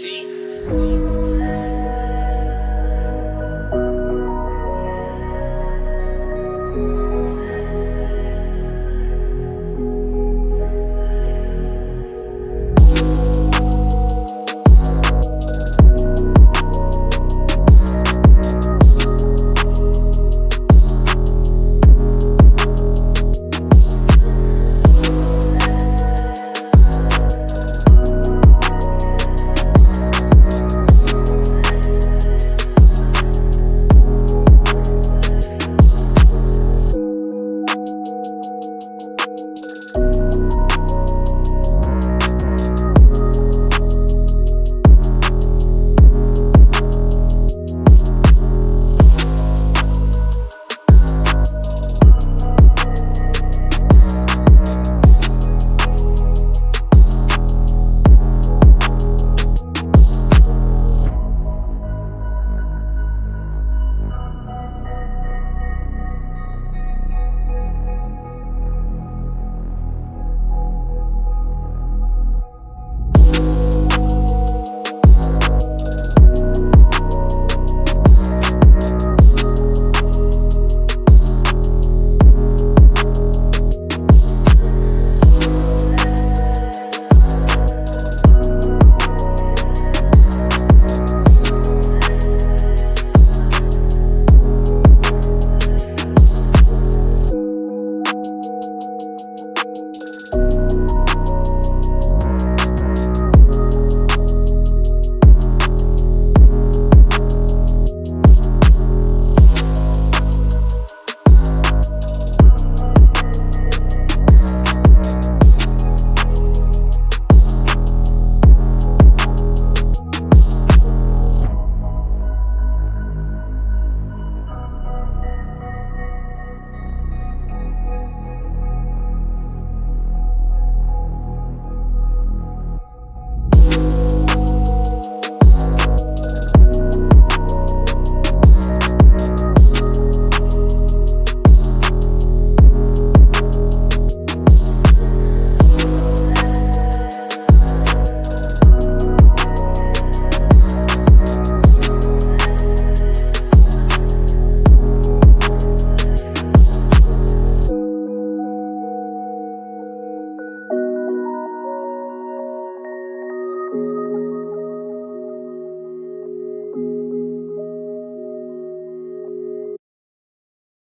See?